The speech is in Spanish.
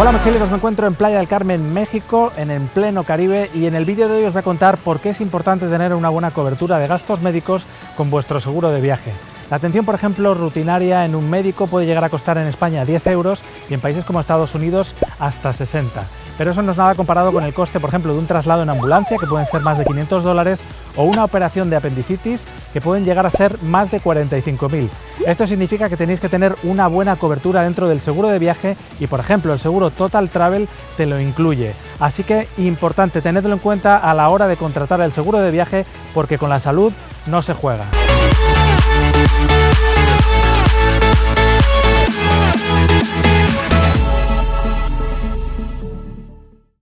Hola mochileros, me encuentro en Playa del Carmen, México, en el pleno Caribe y en el vídeo de hoy os voy a contar por qué es importante tener una buena cobertura de gastos médicos con vuestro seguro de viaje. La atención, por ejemplo, rutinaria en un médico puede llegar a costar en España 10 euros y en países como Estados Unidos hasta 60. Pero eso no es nada comparado con el coste, por ejemplo, de un traslado en ambulancia, que pueden ser más de 500 dólares, o una operación de apendicitis, que pueden llegar a ser más de 45.000. Esto significa que tenéis que tener una buena cobertura dentro del seguro de viaje y, por ejemplo, el seguro Total Travel te lo incluye. Así que importante, tenedlo en cuenta a la hora de contratar el seguro de viaje porque con la salud no se juega.